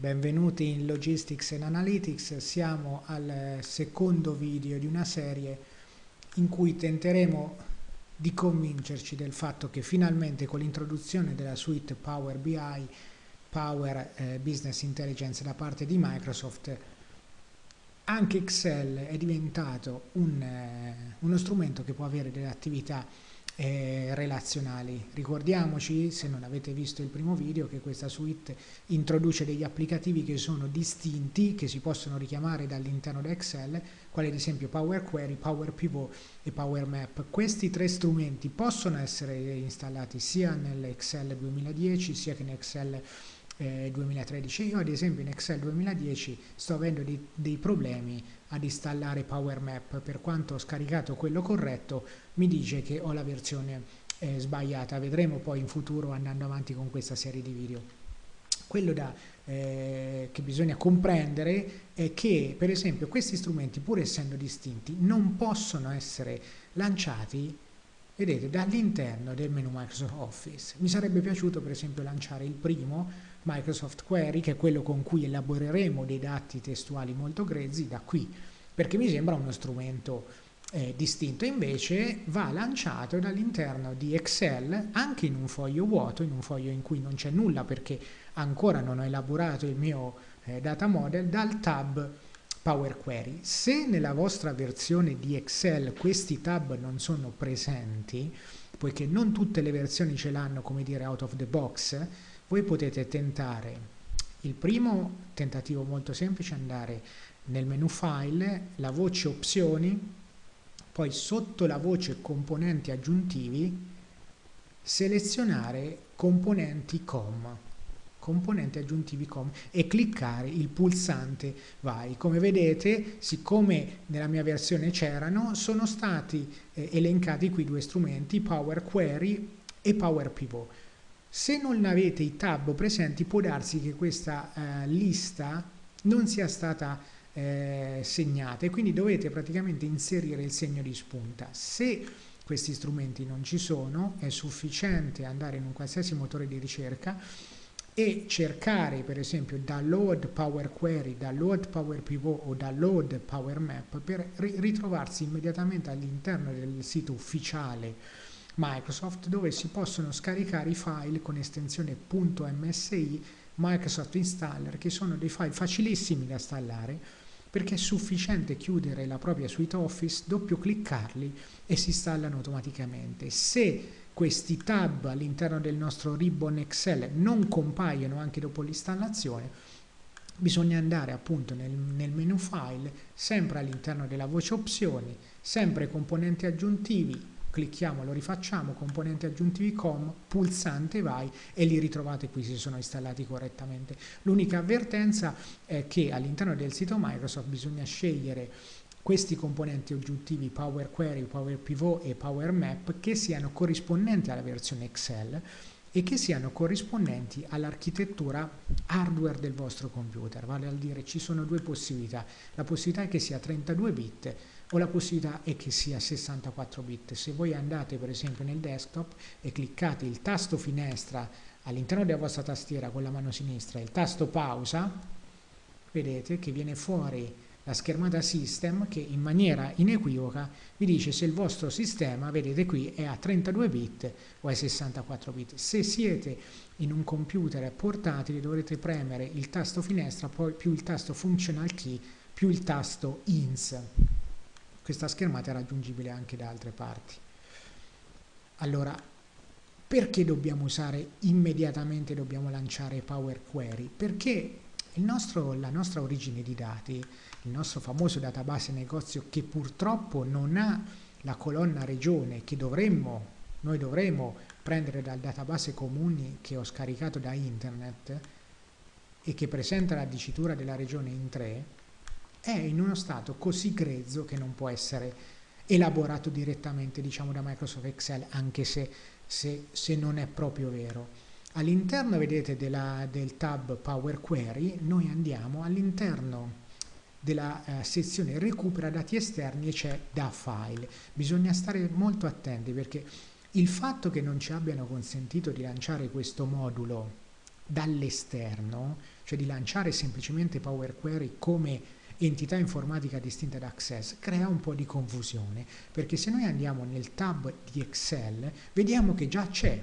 Benvenuti in Logistics and Analytics, siamo al secondo video di una serie in cui tenteremo di convincerci del fatto che finalmente con l'introduzione della suite Power BI, Power eh, Business Intelligence da parte di Microsoft, anche Excel è diventato un, eh, uno strumento che può avere delle attività eh, relazionali. Ricordiamoci, se non avete visto il primo video, che questa suite introduce degli applicativi che sono distinti, che si possono richiamare dall'interno di Excel, quali ad esempio Power Query, Power Pivot e Power Map. Questi tre strumenti possono essere installati sia nell'Excel 2010 sia che Excel eh, 2013. Io ad esempio in Excel 2010 sto avendo dei, dei problemi ad installare Power Map, per quanto ho scaricato quello corretto mi dice che ho la versione eh, sbagliata, vedremo poi in futuro andando avanti con questa serie di video. Quello da, eh, che bisogna comprendere è che per esempio questi strumenti pur essendo distinti non possono essere lanciati vedete dall'interno del menu Microsoft Office. Mi sarebbe piaciuto per esempio lanciare il primo Microsoft Query, che è quello con cui elaboreremo dei dati testuali molto grezzi, da qui, perché mi sembra uno strumento eh, distinto. Invece va lanciato dall'interno di Excel, anche in un foglio vuoto, in un foglio in cui non c'è nulla perché ancora non ho elaborato il mio eh, data model, dal tab Power Query. Se nella vostra versione di Excel questi tab non sono presenti, poiché non tutte le versioni ce l'hanno, come dire, out of the box, voi potete tentare il primo tentativo molto semplice andare nel menu file, la voce opzioni, poi sotto la voce componenti aggiuntivi selezionare componenti com componenti aggiuntivi com e cliccare il pulsante vai. Come vedete siccome nella mia versione c'erano sono stati eh, elencati qui due strumenti Power Query e Power Pivot se non avete i tab presenti può darsi che questa eh, lista non sia stata eh, segnata e quindi dovete praticamente inserire il segno di spunta. Se questi strumenti non ci sono è sufficiente andare in un qualsiasi motore di ricerca e cercare per esempio download Power Query, download Power Pivot o download Power Map per ritrovarsi immediatamente all'interno del sito ufficiale Microsoft dove si possono scaricare i file con estensione .msi Microsoft Installer che sono dei file facilissimi da installare perché è sufficiente chiudere la propria suite Office, doppio cliccarli e si installano automaticamente. Se questi tab all'interno del nostro ribbon Excel non compaiono anche dopo l'installazione, bisogna andare appunto nel, nel menu file, sempre all'interno della voce opzioni, sempre componenti aggiuntivi, clicchiamo, lo rifacciamo, componenti aggiuntivi com, pulsante vai e li ritrovate qui se sono installati correttamente. L'unica avvertenza è che all'interno del sito Microsoft bisogna scegliere questi componenti aggiuntivi Power Query, Power Pivot e Power Map che siano corrispondenti alla versione Excel e che siano corrispondenti all'architettura hardware del vostro computer, vale a dire ci sono due possibilità, la possibilità è che sia 32 bit o la possibilità è che sia 64 bit. Se voi andate per esempio nel desktop e cliccate il tasto finestra all'interno della vostra tastiera con la mano sinistra, il tasto pausa, vedete che viene fuori la schermata system che in maniera inequivoca vi dice se il vostro sistema, vedete qui, è a 32 bit o a 64 bit. Se siete in un computer portatile dovrete premere il tasto finestra, poi più il tasto functional key, più il tasto ins. Questa schermata è raggiungibile anche da altre parti. Allora, perché dobbiamo usare immediatamente, dobbiamo lanciare Power Query? Perché nostro, la nostra origine di dati, il nostro famoso database negozio che purtroppo non ha la colonna regione che dovremmo, noi dovremmo prendere dal database comuni che ho scaricato da internet e che presenta la dicitura della regione in 3, è in uno stato così grezzo che non può essere elaborato direttamente diciamo da Microsoft Excel anche se, se, se non è proprio vero. All'interno vedete della, del tab Power Query noi andiamo all'interno della eh, sezione recupera dati esterni e c'è da file. Bisogna stare molto attenti perché il fatto che non ci abbiano consentito di lanciare questo modulo dall'esterno, cioè di lanciare semplicemente Power Query come entità informatica distinta da Access, crea un po' di confusione, perché se noi andiamo nel tab di Excel, vediamo che già c'è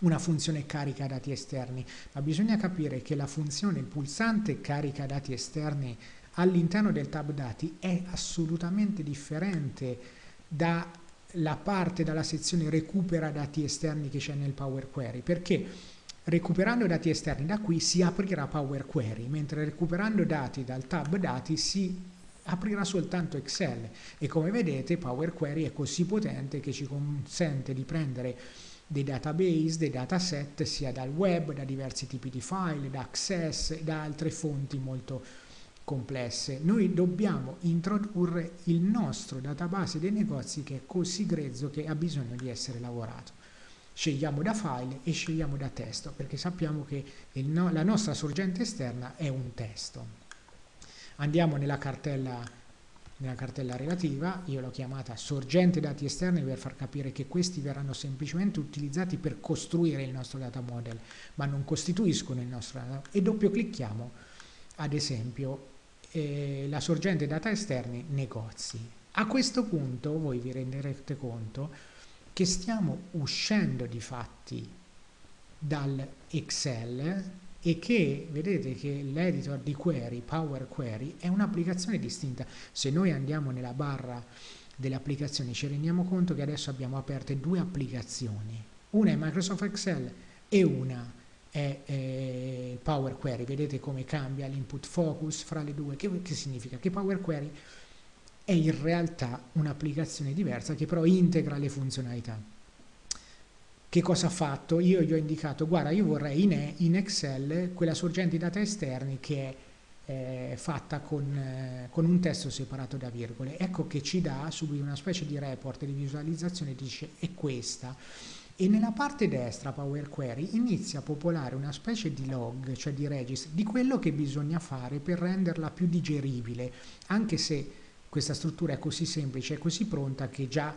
una funzione carica dati esterni, ma bisogna capire che la funzione, il pulsante carica dati esterni all'interno del tab dati è assolutamente differente dalla parte, dalla sezione recupera dati esterni che c'è nel Power Query, perché recuperando dati esterni da qui si aprirà Power Query, mentre recuperando dati dal tab dati si aprirà soltanto Excel. E come vedete Power Query è così potente che ci consente di prendere dei database, dei dataset sia dal web, da diversi tipi di file, da Access da altre fonti molto complesse. Noi dobbiamo introdurre il nostro database dei negozi che è così grezzo che ha bisogno di essere lavorato. Scegliamo da file e scegliamo da testo perché sappiamo che no, la nostra sorgente esterna è un testo. Andiamo nella cartella nella cartella relativa, io l'ho chiamata sorgente dati esterni per far capire che questi verranno semplicemente utilizzati per costruire il nostro data model, ma non costituiscono il nostro data e doppio clicchiamo ad esempio eh, la sorgente data esterni negozi. A questo punto voi vi renderete conto che stiamo uscendo di fatti dal Excel e che vedete che l'editor di query, Power Query, è un'applicazione distinta. Se noi andiamo nella barra delle applicazioni ci rendiamo conto che adesso abbiamo aperte due applicazioni. Una è Microsoft Excel e una è eh, Power Query. Vedete come cambia l'input focus fra le due. Che, che significa? Che Power Query è in realtà un'applicazione diversa che però integra le funzionalità. Che cosa ha fatto? Io gli ho indicato, guarda, io vorrei in, in Excel quella sorgente di data esterni che è eh, fatta con, eh, con, un testo separato da virgole. Ecco che ci dà subito una specie di report di visualizzazione, dice è questa. E nella parte destra Power Query inizia a popolare una specie di log, cioè di register, di quello che bisogna fare per renderla più digeribile, anche se questa struttura è così semplice, è così pronta che già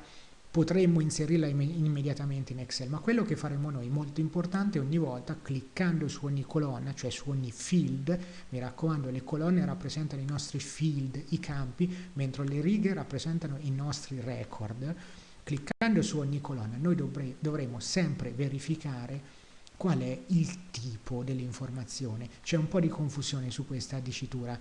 potremmo inserirla immediatamente in Excel, ma quello che faremo noi, molto importante, ogni volta cliccando su ogni colonna, cioè su ogni field, mi raccomando le colonne rappresentano i nostri field, i campi, mentre le righe rappresentano i nostri record, cliccando su ogni colonna noi dovremo, dovremo sempre verificare qual è il tipo dell'informazione. C'è un po' di confusione su questa dicitura,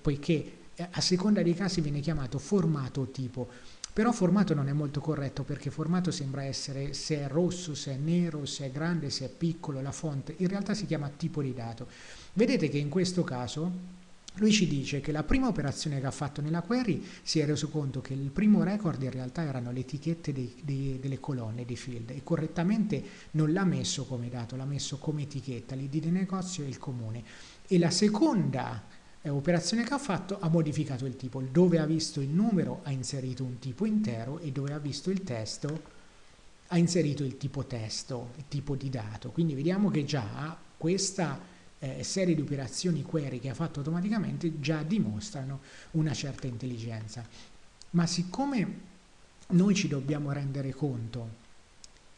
poiché eh, a seconda dei casi viene chiamato formato o tipo però formato non è molto corretto perché formato sembra essere se è rosso, se è nero, se è grande, se è piccolo, la fonte, in realtà si chiama tipo di dato. Vedete che in questo caso lui ci dice che la prima operazione che ha fatto nella query si è reso conto che il primo record in realtà erano le etichette dei, dei, delle colonne di field e correttamente non l'ha messo come dato, l'ha messo come etichetta, l'id di negozio e il comune. E la seconda operazione che ha fatto ha modificato il tipo, dove ha visto il numero ha inserito un tipo intero e dove ha visto il testo ha inserito il tipo testo, il tipo di dato. Quindi vediamo che già questa eh, serie di operazioni query che ha fatto automaticamente già dimostrano una certa intelligenza. Ma siccome noi ci dobbiamo rendere conto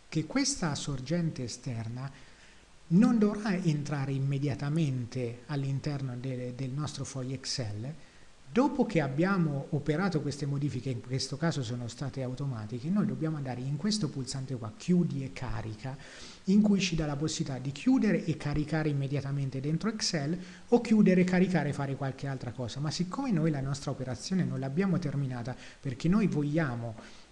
che questa sorgente esterna non dovrà entrare immediatamente all'interno de, del nostro foglio Excel, dopo che abbiamo operato queste modifiche, in questo caso sono state automatiche, noi dobbiamo andare in questo pulsante qua, chiudi e carica, in cui ci dà la possibilità di chiudere e caricare immediatamente dentro Excel o chiudere, caricare e fare qualche altra cosa. Ma siccome noi la nostra operazione non l'abbiamo terminata perché noi vogliamo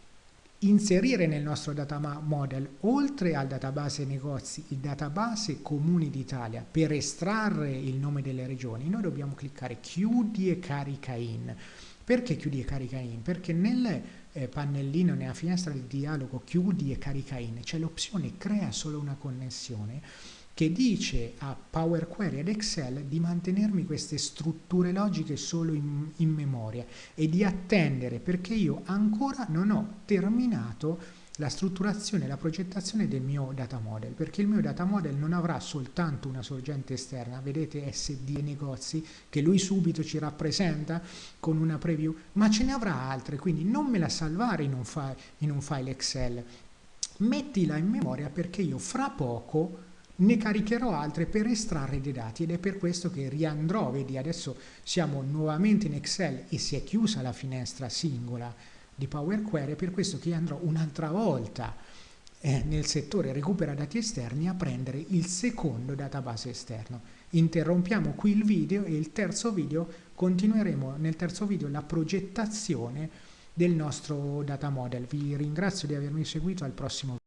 inserire nel nostro data model, oltre al database negozi, il database comuni d'Italia per estrarre il nome delle regioni, noi dobbiamo cliccare chiudi e carica in. Perché chiudi e carica in? Perché nel eh, pannellino, nella finestra di dialogo chiudi e carica in, c'è l'opzione crea solo una connessione che dice a Power Query ed Excel di mantenermi queste strutture logiche solo in, in, memoria e di attendere perché io ancora non ho terminato la strutturazione e la progettazione del mio data model perché il mio data model non avrà soltanto una sorgente esterna. Vedete SD e negozi che lui subito ci rappresenta con una preview ma ce ne avrà altre quindi non me la salvare in un file, in un file Excel. Mettila in memoria perché io fra poco ne caricherò altre per estrarre dei dati ed è per questo che riandrò, vedi adesso siamo nuovamente in Excel e si è chiusa la finestra singola di Power Query, è per questo che andrò un'altra volta eh, nel settore recupera dati esterni a prendere il secondo database esterno. Interrompiamo qui il video e il terzo video continueremo nel terzo video la progettazione del nostro data model. Vi ringrazio di avermi seguito al prossimo video.